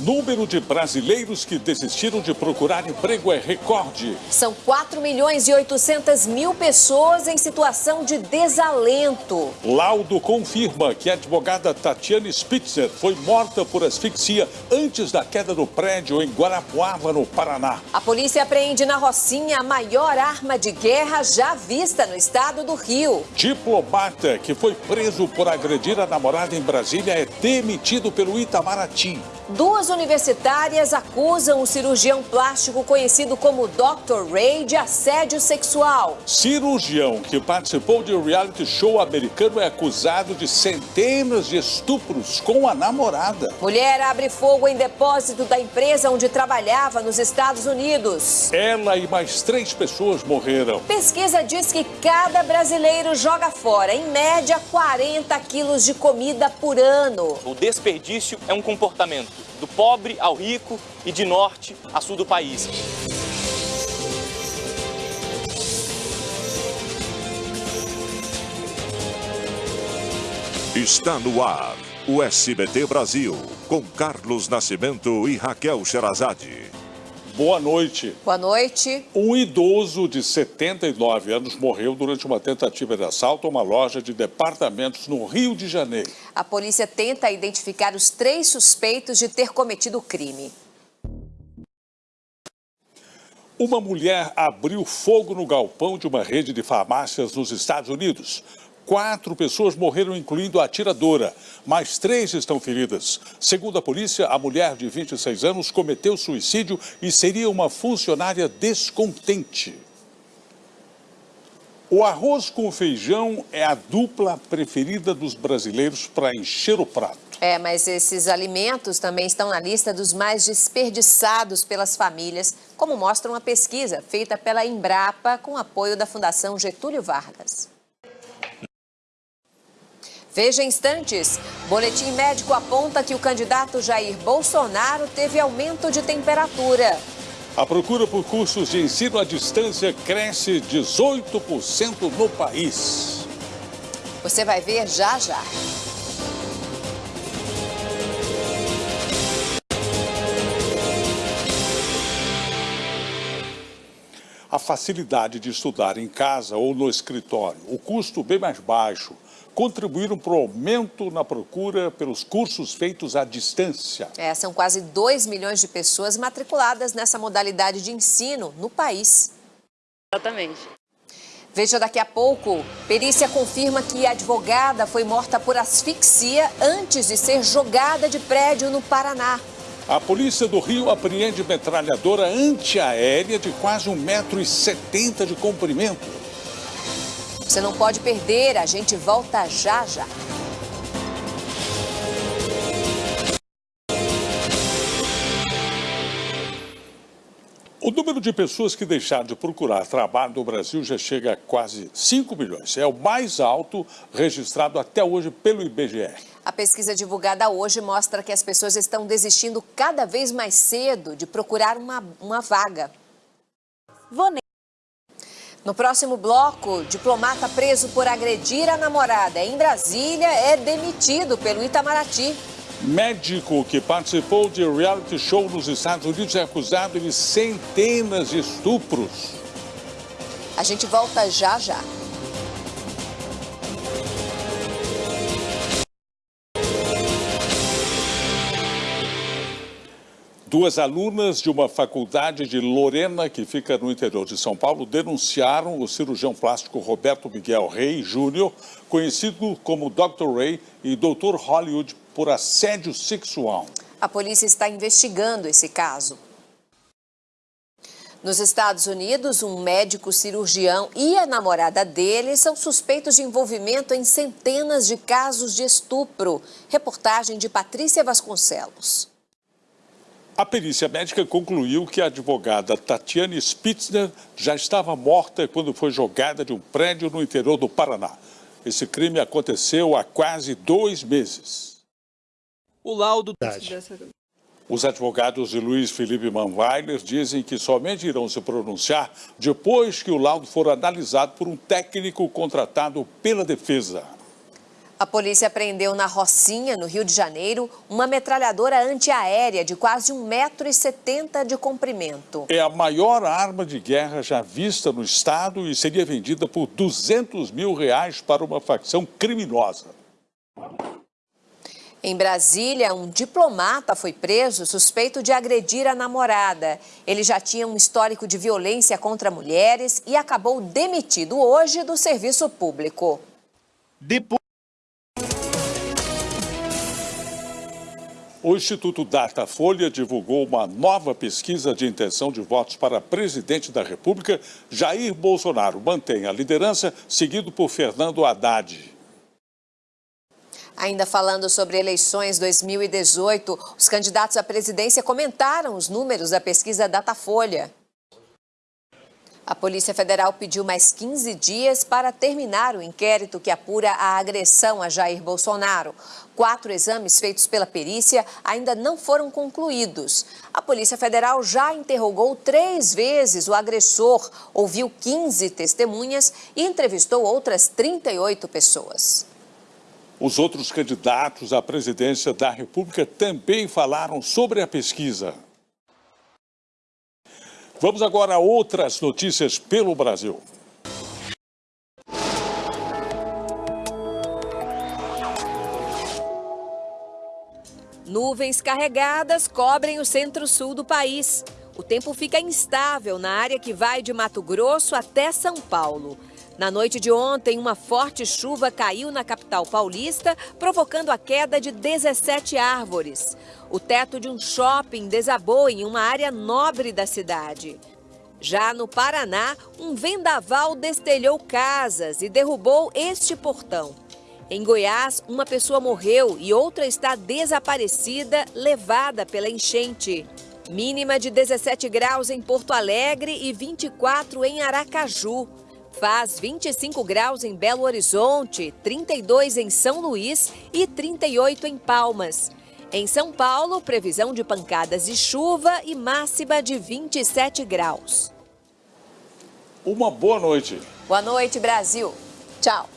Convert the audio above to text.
Número de brasileiros que desistiram de procurar emprego é recorde. São 4 milhões e 800 mil pessoas em situação de desalento. Laudo confirma que a advogada Tatiane Spitzer foi morta por asfixia antes da queda do prédio em Guarapuava, no Paraná. A polícia apreende na Rocinha a maior arma de guerra já vista no estado do Rio. Diplomata que foi preso por agredir a namorada em Brasília é demitido pelo Itamaraty. Duas universitárias acusam o cirurgião plástico conhecido como Dr. Ray de assédio sexual. Cirurgião que participou de um reality show americano é acusado de centenas de estupros com a namorada. Mulher abre fogo em depósito da empresa onde trabalhava nos Estados Unidos. Ela e mais três pessoas morreram. Pesquisa diz que cada brasileiro joga fora, em média, 40 quilos de comida por ano. O desperdício é um comportamento do pobre ao rico e de norte a sul do país. Está no ar o SBT Brasil, com Carlos Nascimento e Raquel Sherazade. Boa noite. Boa noite. Um idoso de 79 anos morreu durante uma tentativa de assalto a uma loja de departamentos no Rio de Janeiro. A polícia tenta identificar os três suspeitos de ter cometido o crime. Uma mulher abriu fogo no galpão de uma rede de farmácias nos Estados Unidos. Quatro pessoas morreram, incluindo a atiradora. Mais três estão feridas. Segundo a polícia, a mulher de 26 anos cometeu suicídio e seria uma funcionária descontente. O arroz com feijão é a dupla preferida dos brasileiros para encher o prato. É, mas esses alimentos também estão na lista dos mais desperdiçados pelas famílias, como mostra uma pesquisa feita pela Embrapa com apoio da Fundação Getúlio Vargas. Veja instantes. Boletim médico aponta que o candidato Jair Bolsonaro teve aumento de temperatura. A procura por cursos de ensino à distância cresce 18% no país. Você vai ver já já. A facilidade de estudar em casa ou no escritório, o custo bem mais baixo, contribuíram para o aumento na procura pelos cursos feitos à distância. É, são quase 2 milhões de pessoas matriculadas nessa modalidade de ensino no país. Exatamente. Veja daqui a pouco, perícia confirma que a advogada foi morta por asfixia antes de ser jogada de prédio no Paraná. A polícia do Rio apreende metralhadora antiaérea de quase 1,70m de comprimento. Você não pode perder, a gente volta já já. O número de pessoas que deixaram de procurar trabalho no Brasil já chega a quase 5 milhões. É o mais alto registrado até hoje pelo IBGE. A pesquisa divulgada hoje mostra que as pessoas estão desistindo cada vez mais cedo de procurar uma, uma vaga. No próximo bloco, diplomata preso por agredir a namorada em Brasília é demitido pelo Itamaraty. Médico que participou de reality show nos Estados Unidos é acusado de centenas de estupros. A gente volta já já. Duas alunas de uma faculdade de Lorena, que fica no interior de São Paulo, denunciaram o cirurgião plástico Roberto Miguel Rey Júnior, conhecido como Dr. Ray e Dr. Hollywood, por assédio sexual. A polícia está investigando esse caso. Nos Estados Unidos, um médico cirurgião e a namorada dele são suspeitos de envolvimento em centenas de casos de estupro. Reportagem de Patrícia Vasconcelos. A perícia médica concluiu que a advogada Tatiane Spitzner já estava morta quando foi jogada de um prédio no interior do Paraná. Esse crime aconteceu há quase dois meses. O laudo... Os advogados de Luiz Felipe Manweiler dizem que somente irão se pronunciar depois que o laudo for analisado por um técnico contratado pela defesa. A polícia prendeu na Rocinha, no Rio de Janeiro, uma metralhadora antiaérea de quase 1,70m de comprimento. É a maior arma de guerra já vista no estado e seria vendida por 200 mil reais para uma facção criminosa. Em Brasília, um diplomata foi preso suspeito de agredir a namorada. Ele já tinha um histórico de violência contra mulheres e acabou demitido hoje do serviço público. Depois... O Instituto Datafolha divulgou uma nova pesquisa de intenção de votos para presidente da República. Jair Bolsonaro mantém a liderança, seguido por Fernando Haddad. Ainda falando sobre eleições 2018, os candidatos à presidência comentaram os números da pesquisa Datafolha. A Polícia Federal pediu mais 15 dias para terminar o inquérito que apura a agressão a Jair Bolsonaro. Quatro exames feitos pela perícia ainda não foram concluídos. A Polícia Federal já interrogou três vezes o agressor, ouviu 15 testemunhas e entrevistou outras 38 pessoas. Os outros candidatos à presidência da República também falaram sobre a pesquisa. Vamos agora a outras notícias pelo Brasil. Nuvens carregadas cobrem o centro-sul do país. O tempo fica instável na área que vai de Mato Grosso até São Paulo. Na noite de ontem, uma forte chuva caiu na capital paulista, provocando a queda de 17 árvores. O teto de um shopping desabou em uma área nobre da cidade. Já no Paraná, um vendaval destelhou casas e derrubou este portão. Em Goiás, uma pessoa morreu e outra está desaparecida, levada pela enchente. Mínima de 17 graus em Porto Alegre e 24 em Aracaju. Faz 25 graus em Belo Horizonte, 32 em São Luís e 38 em Palmas. Em São Paulo, previsão de pancadas de chuva e máxima de 27 graus. Uma boa noite. Boa noite, Brasil. Tchau.